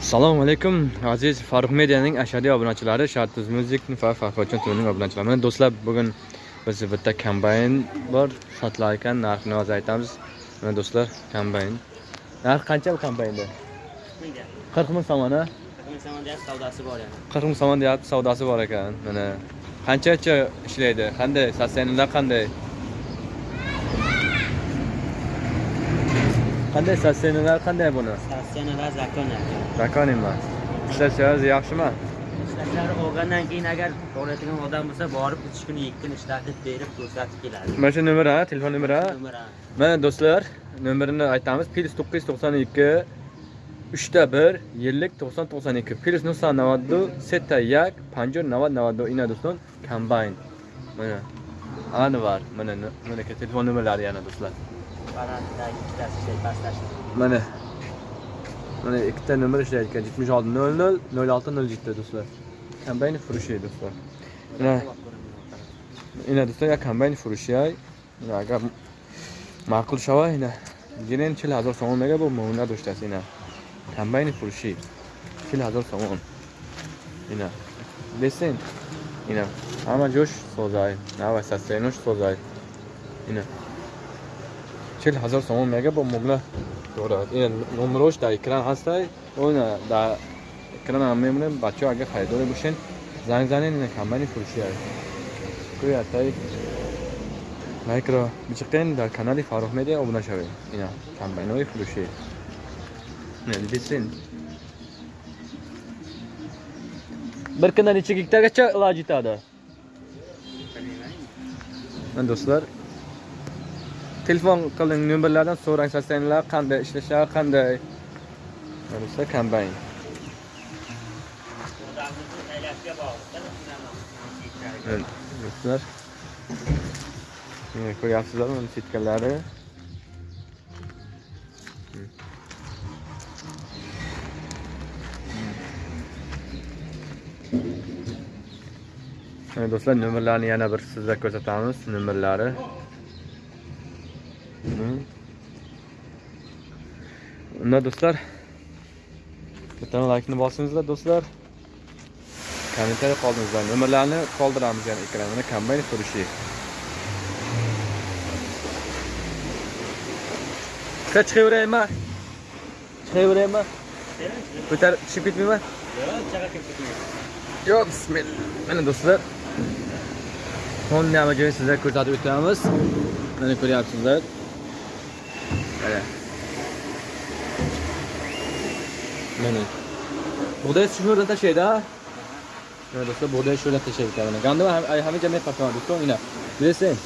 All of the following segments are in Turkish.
assalomu alaykum aziz farruh medianing ashadiy obunachilari shartiz music va farhodjon tunining obunachilari mana do'stlar bugun biz bitta kombayn bor sotilar ekan narxini hozir aytamiz. Mana do'stlar kombayn narxi qancha bu kombaynda qirq ming somon a savdosi bor yana. qirq ming somon deyapti savdosi bor ekan. Mana qanchacha ishlaydi? Qanday? Sostenlar qanday qanday sostenlar qanday buni Statsiona va zakona. zakon emas ishlashingiz yaxshimi Ishlashlari olgandan keyin agar boradigan odam bo'lsa, borib 3 kun 2 kun ishlatib berib ko'rsatib keladi. mana shu nomer ha telefon nomeri mana do'stlar nomerini aytamiz plyus to'qqiz yuz to'qson ikki uchta bir yillik to'qson to'qson ikki plyus nuqson navaddu setta yak panjur navad navaddu ina do'stlar kombayn mana anvar mana mana telefon nomerlari yana do'stlar Mana. Mana ikkita nomer ishlar ekan 76 00 06 07 do'stlar. Kombayn furushi do'stlar. Mana ina do'stlar, ya kombayn furushi ay. Agar ma'qul shava ina. Ginen 40000 so'm mega bu mona do'shtasi ina. Kombayn furushi 40000 so'm. Ina. Listen. Ina. Hamma josh sozay. Nava sasenus sozay. Ina. Чил ҳазор сомон мега бо мубла дорад ин номерош дар экран ҳастай? Оина дар экран ҳам мемонем бачаҳо агар харидоре бошен занг занен ина компани фурӯши аст кӯи аттай лайкро бичиқен дар канали фаррух медиа обуна шавед ина компаниҳои фурӯшӣ ина дидисин bir kunda necha gektargacha iloj yetadi mana do'stlar telefon qiling nomerlardan so'rang sotsiyallar qanday ishlashadi qanday? Bo'lsa kombayn. Do'stlar. Ko'ryapsizlarmi uni setkalari do'stlar nomerlarni yana bir sizlarga ko'rsatamiz nomerlari Unda do'stlar bitta laykni bosingizlar do'stlar. Kommentariy qoldingizlar nomerlarni qoldiramiz yana ekranda kombayn furushi chiqa chiqaveraymi chiqaveraymi ko'tarib tushib ketmayman Yo'q, chaqa kirib ketmaydi. yo'q bismillah. Mana do'stlar. Honda joyini sizlarga ko'rsatib o'tamiz mana ko'ryapsizlar mana Menü. Buğdaya sıfır ta şeyda. Ne dostlar buğdaya şöyle ta şey bitarına. Gandı var hami cemiyet farkı var dostum yine. Bilirsin.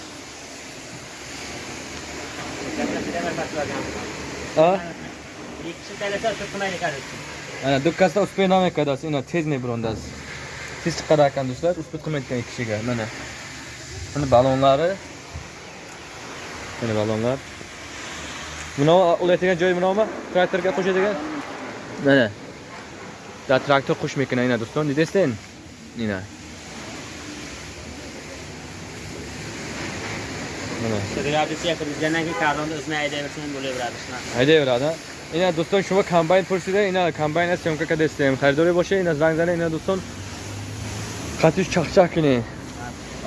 Ha? İkisi tanesi sıkına yıkarız. Yani dükkasta uspe name kadas ina tez ne brondas. Siz çıkararken dostlar uspe kılmayken iki şey gel. Mene. Hani balonları. Hani balonlar. Buna ulaytgan joyi bunami? Traktorga qo'shadigan mana da traktor qo'shmaykan ina do'stlar didesden ina mana Reabilitatsiya qilgandan keyin karvonda o'zini haydayversa ham bo'laveradi shunaqa. haydaveradi ina do'stlar shuma kombayn pursida ina kombayn syomka destem xaridori bo'lsa ina zang zang ina do'stlar qatish chaqchaq kini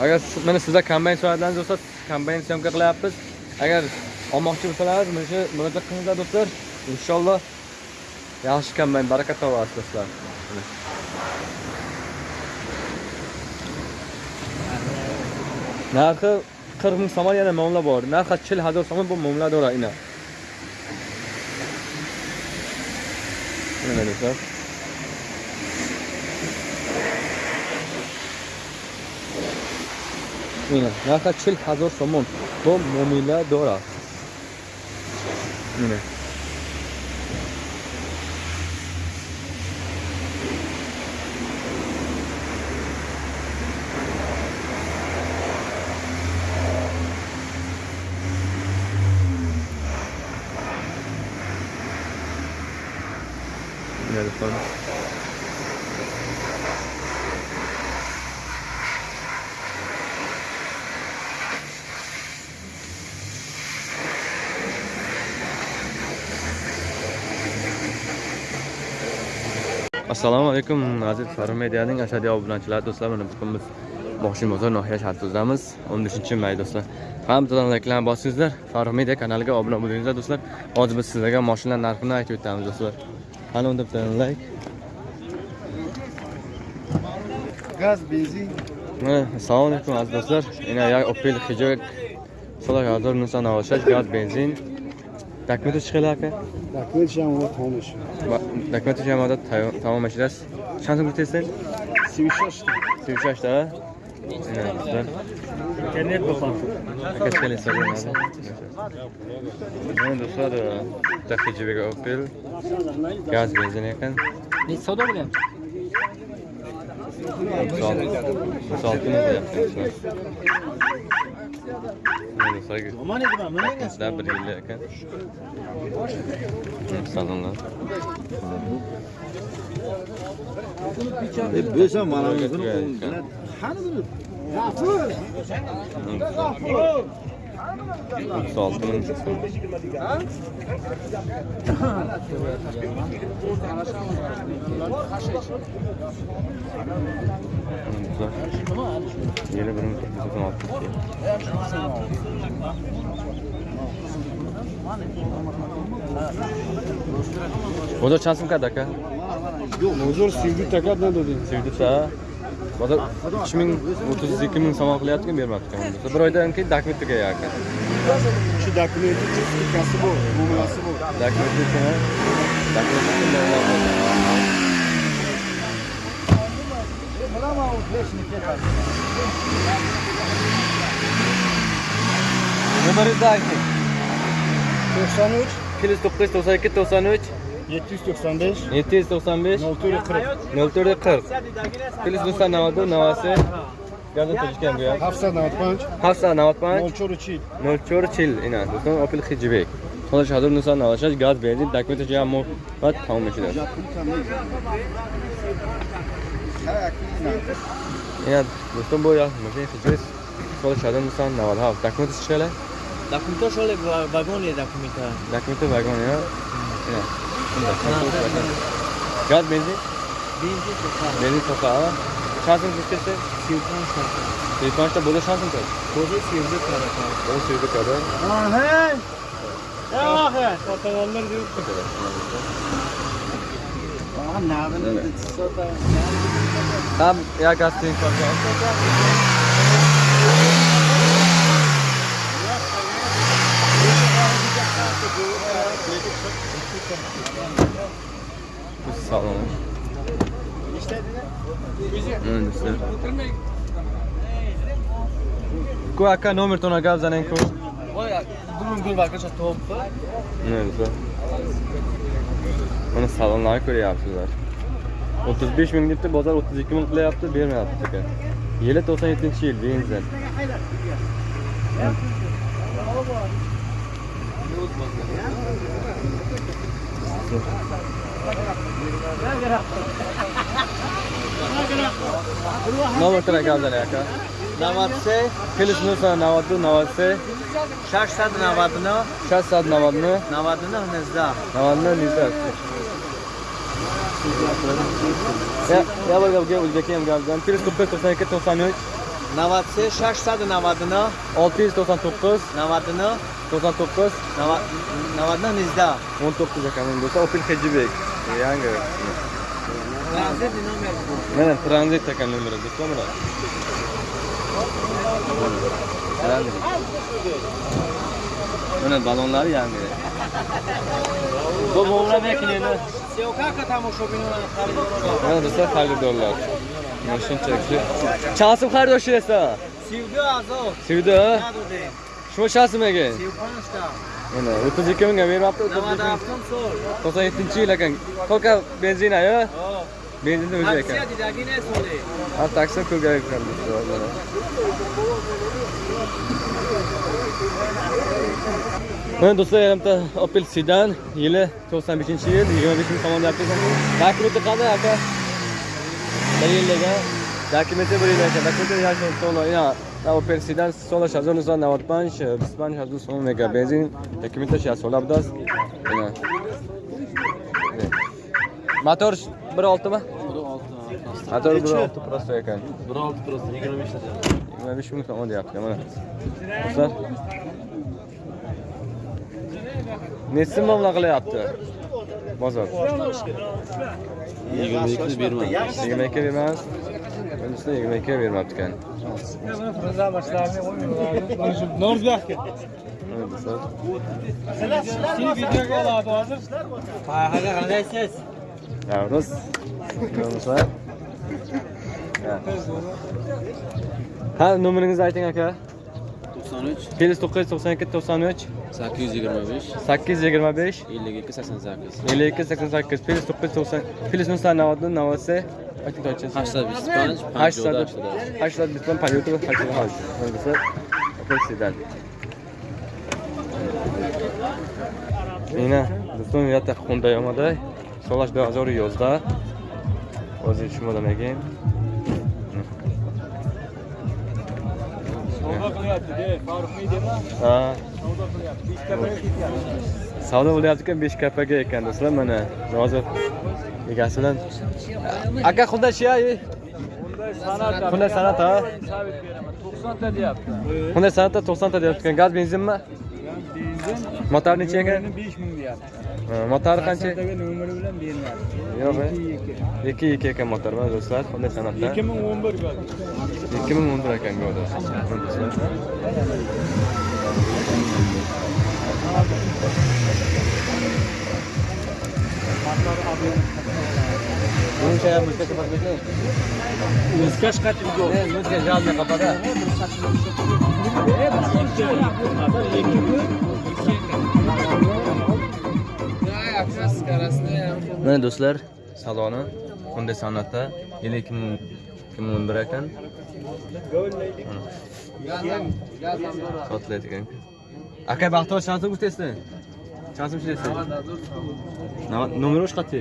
agar siz- mana sizlar kombayn soatlaringiz bo'lsa kombayn syomka qilyapmiz agar olmoqchi bo'lsalaringiz mana shu murojaat qilinglar do'stlar. İnshaalloh yaxshi kombayn baraka topasiz do'stlar narxi qirq ming somon yana muomala bor narxi chil ҳазор сомон бо муомила дорад ина. Ина дӯстlar ина нархи чил ҳазор сомон бо муомила дорад ина. Mina do'stlar assalomu alaykum aziz farruh medianing ashadiy obunachilari do'stlar mana bugun biz boshim bozor nohiya shahrimizdamiz 15 may do'stlar. Hammadan layklarni bosingizlar. Farruh media kanaliga obuna bo'lingizlar do'stlar. Hozir biz sizlarga mashinalar narxini aytib o'tamiz do'stlar. الان دفتن لایک گاز بنزین. салом алейкум аз дӯстдар ина як опел хиҷо сола 1996 газ бензин документу чӣ хела ака документуш ҳамада тамом мешидааст чанд сум гуфтестен 36 36 а جنات بخاطر كتخلي يصور هذا هون صار تاخي جيبيك اوبيل غاز بنزين كان نيت سودا ولا 36 Mana saygı. Aman edin ben, mana edin. Daha bir yıl yakın. Sanırlar. E, böyle sen? Yeni bir ming to'qqiz yuz o'n oltinchi Bozor chance mı kadar aka? Huzur sevgi takat ne dedi? Sevdisa. bozor uch ming o'ttiz ikki ming somon qilyaptiku bermabdikan bir oydan keyin dokument tugayapti aka shu dokumenti sertifikasi bor buasi bor dokumenti bilaman u hechni ketadi numeringizni ayting yuz to'qson ikki to'qson uch. 795 795 0440 0440 Plyus 992 Navasi Gazet Toshkent bu yer. 795 Hafsa Navatbank 04 04 yil ina do'stlar Opel Hijbek. Xo'sh, hozir Nusan Navashash gaz benzin dokumenti jami va tamom ishlar. Ina do'stim bu ya, mashina Hijbek. Xo'sh, hozir Nusan Navat ha, dokumenti chiqadi. Dokumenta shole vagon ye dokumenta. Dokumenti vagon ya. Ina. Gaz benzin, Benzin so'qa. benzin chiqsa, Silpan so'qa. telefonda bo'lish chansing chiqadi. Ko'zi sevdi qarata. O sevdi kadar. Aha! Yo'q, otagonlar deb. Aha, navini Tam ya gaz sog'lom ku aka номер то нагав занем ку думам гул вакаша топ не güzel. Mana salonlarga ko'ryapsizlar o'ttiz besh ming debdi bozor o'ttiz ikki ming qilyapti bermayapti aka yili to'qson yettinchi yil benzin Thank you. Nomer tona gaz zanen aka. 93 Filiz Nusa 92 92 699 690 99 nizda. Navalny Lizak. Ya, ya bak gel Uzbekiyim geldim. 145 92 93 93 699 699 99 99 99 nizda. 19 ekanım do'stlar Opel Hejibek. Yangi. Transit nomer. Mana tranzit ekan nomeri do'stlar mana. Tranzit. Mana balonlari yangi. Bu mo'g'la bekini. Sevka tomoshabinlarni xaridor. Mana do'stlar xaridorlar. Mana shunchaki. Chasim xaridorchi esa. Sevgi azov. Sevdi. Ekan. Sevpanishta. Mana 32 mingga bermabdi. 35 Navada ming. avtom sol. 97 yil ekan. Kolka. Benzinni o'zi ekan. Aksiya didagine sole. Ha, taksi ekan do'stlar mana. Do'stlar yarimta Opel Sedan yili 95 yil 25 ming tomon deyapti ekan. Dokumenti qanday aka? Yillik dokumenti bir yil ekan. Dokumenti yaxshi to'la. او پرسیدن سال 1995 25 سوم مگا بنزین تکمیلش 67 است mana motor 1.6 mi? بر motor 1.6 prosto بر 1.6 پرست 25 ta 25 ming so'm deyapti mana do'stlar nechsin muomala qilyapti bozor yigirma ikki bermadi yigirma ikki bundasini yigirma ikkiga bermabdikan. Norizbek aka sizlar videoga oladi hozir ha qandaysiz navro'z nomuslar ha nomeringizni ayting aka. To'qson uch. Plyus to'qqiz yuz to'qson ikki to'qson uch. sakkiz yuz yigirma besh. Sakkiz yuz yigirma besh. ellik ikki sakson sakkiz. Ellik ikki sakson sakkiz. Plyus to'qqiz yuz to'qson plyus nusta novotni novotse اکنون تا چه 825 58 825 58 58 پرسیدن ина дӯстон миллата хунда омада солаш 2011 ҳозир шумода мегӯем савдо қилияпти фарқ медема савдо қилияпти бистта қилияпти savdo bo'layotgan ekan besh kapaga ekan do'stlar mana hozir egasi bilan. Aka xulda chi san'at ha to'qsonta deyapti. Bunday san'atda to'qsonta deyapti. Ekan gaz benzinmi? Motor necha ekan besh ming deyapti. Motori qancha? Nomeri bilan beriladi. Yo'q ikki ikki. Ekan motor mana do'stlar bunday san'atda ikki ming o'n bir ikki ming o'n bir ekan do'stlar. Лучше мускаш подбежи. Мускаш как его? Не, мускаш жалко капада. Ne do'stlar, saloni Hyundai Sonata 2011 ekan. чанд сум шидасте номераш қатӣ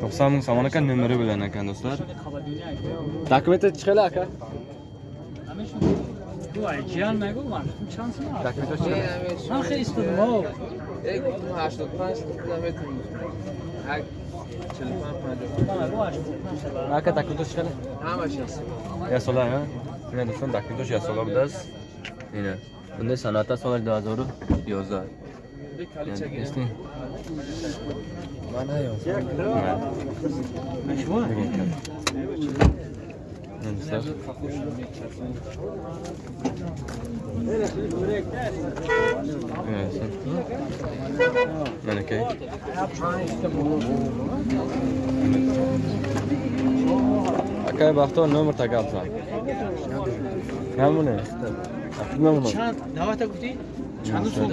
тохсам самон ака номери билан акан дӯстар документи чӣ хела ака جیان نگو من. چند سال دکمتاش چند من خیلی استاد ما یک دو هشتاد پنج دمت هک چل پنج پنج. هک دکمتاش چقدر همش یه سال یه سال ها؟ یه دوستان دکمتاش یه سال ها بوده است اینه. Yasolar biz. Mana bunday san'atda solar 2011. Esting. Mana yo'q. Şu var. Do'stlar. Mana aka. Aka baxtor nomer takalsan. Ham buni. Nima buni? Çant. Davata kutu. Çandı so'm?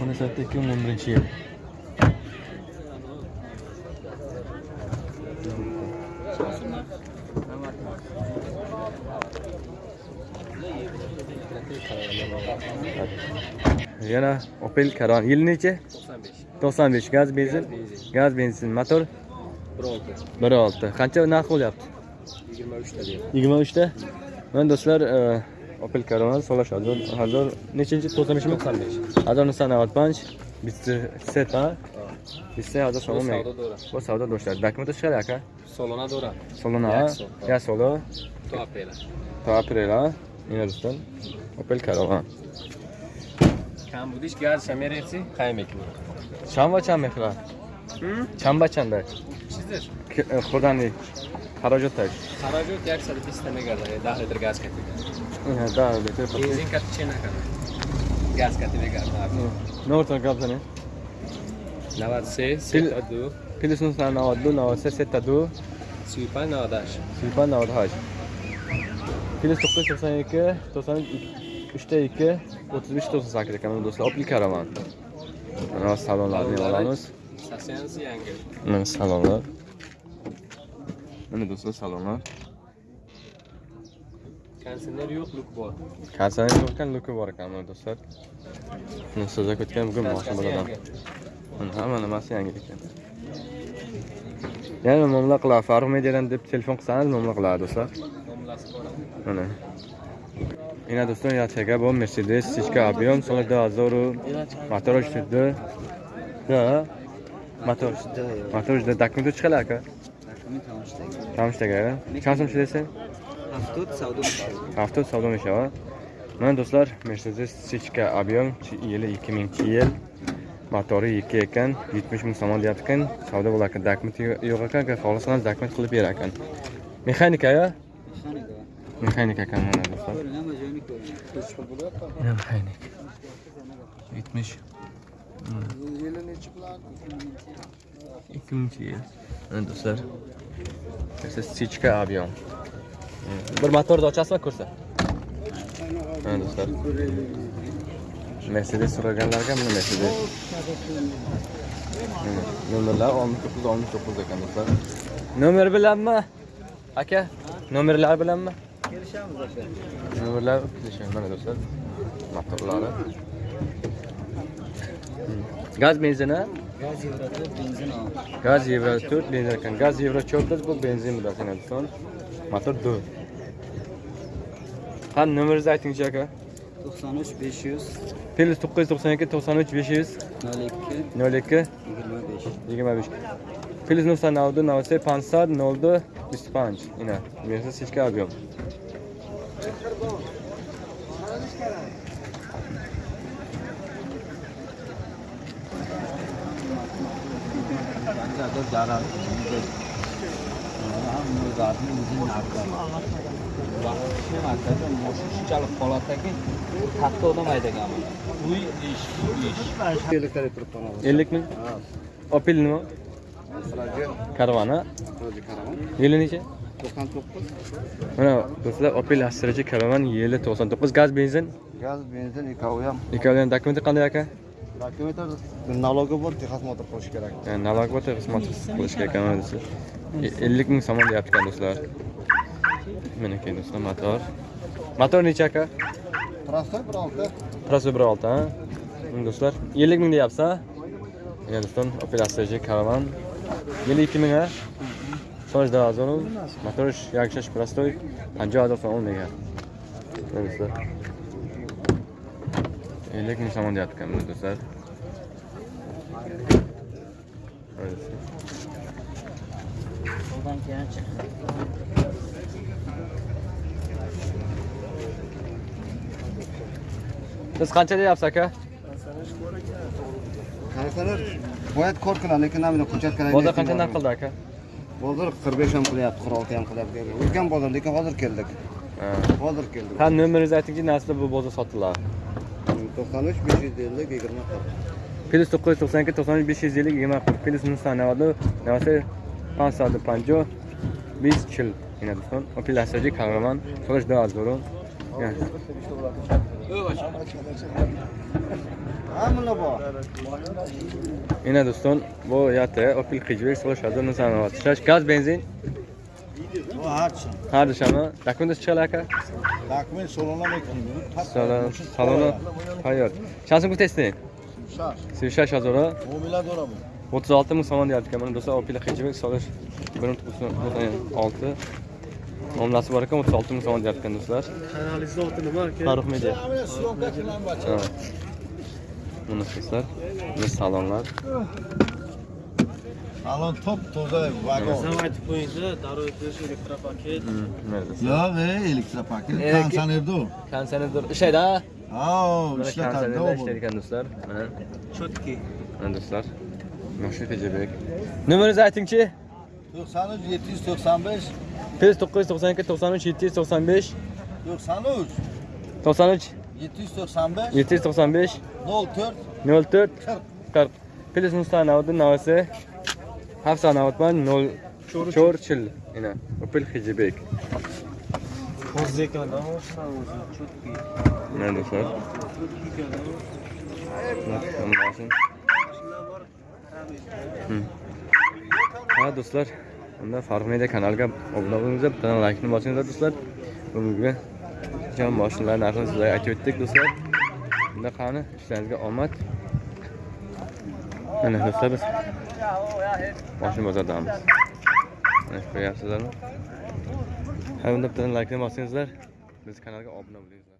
Buni sotdi 2011 yil. Yana Opel Karan. Yil necha? 95. Gaz benzin. Gaz benzin motor 1.6. Qancha narx bo'lyapti? 23 ta. Mana do'stlar, e, Opel Caravan solash hozir hozir nechinchi 95 mi? 95. Hozir Nissan Punch bitta set ha. Bitta hozir so'm olmaydi. Bu savdo do'stlar. Dokument chiqadi aka. solona dora Solona. Ya solo. to apela To aprela. Mana do'stlar. Opel Caravan. kam budish gaz shameresi qaymek Chamba chamexla. Chamba chanda. chizdir Xudani. Xarajat tak. xarajat yaksa bista megarda 10 litr gaz katiga Ha, da, beter. benzin gaz megarda Ne orta kaptani? 96 Pil- 72 Pilisnus na 92, 96, 72. suipa 90 Silpan Davud Haj. Filiz 992, 93'te 2, 35 98 ekan do'stlar. Opel Caravan. Mana salonlarni olamiz. stansiyasi yangi Mana salonlar. Mana do'stlar salonlar. konditsioner yo'q luk bor Kasani yo'qkan luki bor ekan mana do'stlar. Buni sizga ketgan bugun mashina bo'ladan. Mana hamma nimasi yangi ekan. Yana muomala qiladi. Farruh Mediadan deb telefon qilsangiz muomala qiladi do'stlar. nomlasi bor Mana. اینا دوستان یا تگه با مرسیدس سیشکا آبیوم سال 2000 مطارش شده نه مطارش مطارش ده دکمه چه خلاکه؟ دکمه تمامش تگه چند سال شده سن؟ هفتاد سودا میشه هفتاد سودا میشه من دوستlar Mercedes Sichka Abiyon yili 2000-yil motori ikki ekan 70 ming so'mon deyapti ekan savdo bo'lar ekan dokument yo'q ekan xohlasangiz dokument qilib berar ya? mexanik akamdan mexanik. Yetmish. Yili nechi bular ikki mingchi yil. Do'stlar. Sechka объем bir motorni ochasizmi ko'rsat ha do'stlar. Mercedes so'raganlarga mana mercedes. Nomerlar oltmish to'qqiz oltmish to'qqiz ekan do'stlar. Nomer bilanmi? Aka nomerlar bilanmi? Nurlar kilişen bana dostlar. Motorları. Gaz benzini? Gaz Euro 4 benzin al. Gaz Euro 4 benzin ekan. Gaz Euro 4 bu benzin bu dostlar. Motor 4. Ha numarangizni aytingchi aka? 93 500 Pelis 992 93 500 02 02 25 25 Pelis Nusa Navdu Navse Pansad Noldu 65 اینا مرسا 6 کیلوگرم vaqti shu shunchalik holatdaki katta odam haydaganman uy ish. Ish ellikta turibdi ellik ming opel nima karvoni yili necha? To'qson to'qqiz. Mana do'stlar opel astrachi karvon yili to'qson to'qqiz. Gaz benzin? Gaz benzin ikkovi ham. Ikkovini ham. Dokumenti qanday aka? Dokumentlar налоgi bor texosмотр qilish kerak. Налог bor texosмотр qilish kerak e, ellik ming so'm deyapti ekan do'stlar. Meniki do'stlar motor. Motor necha aka? Простой bir olti. Простой bir olti ha. Do'stlar ellik ming deyapsiz ha do'stlar opel astrachi karvon یعنی یکی میگه سالش ده هزار و مطورش یک شش پرستوی پنجه هزار فرمان میگه دوستر ایلیک مسلمان دیاد کم دوستر siz qancha deyapsiz aka Boyat ko'r qiladi, lekin namina hujjat kerak. Bozor qancha narx qildi aka? Bozor 45 ham qilyapti, 46 ham qilyapti. O'tgan bozor, lekin hozir keldik. Hozir keldik. Ha, nomeringizni aytingki, nasli bu bozor sotiladi. 93 550 20 Plus 992 93 550 20 plus nusanavadu navasi 550 20 chil. Ina do'stlar, Opel Astra Caravan so'rash da arzuru. Hamma Ina do'stlar, bu yati Opel Qijbek so'rash da nusanavadu. Shash gaz benzin Bu harchi. har dishami? Dokument chiqalar aka? Dokument so'ralmay Salon, saloni tayyor. Chansi bu testing? Shash. Sevshash hazora. Mobilad o'rabu. 36 ming somon deyapti ekan. Mana do'stlar Opel Qijbek so'rash 1.6 Omlasi bor ekan 36 ming somon deyapti ekan do'stlar. Kanalizni oti nima aka? Farruh Media. Mana do'stlar, mana salonlar. Alon top toza vagon. aytib qo'yingda, darrov o'tish elektropaket. Do'stlar. Yo'q, ey, elektropaket. Ey, Kansanerda u. Konserndir ishlaydi ha? Ha, Mana ishlatadi konsernda u. ishlaydi ekan do'stlar. Mana, Chotki. mana do'stlar. Mashina Pejabek. Nomeringizni aytingchi? 93 795 Plus 992 93 795 93 93 795 795 04 04 40 Плюс новосы Хавсановатман 0 Чорчил ина Опель Хиджибек. Хозека наоса өзү чөткү. Мен достор. Ha do'stlar, unda Farq Media kanaliga obuna bo'lingizlar, bitta like'ni bosinglar do'stlar. Bugungi jon mashinalarni narxini sizlarga aytib o'tdik do'stlar. Unda qani ishlaringizga omad. Mana do'stlar biz mashina bozordamiz. Mana ko'ryapsizlarmi? Ha, unda bitta laykni bosingizlar. Biz kanalga obuna bo'lingizlar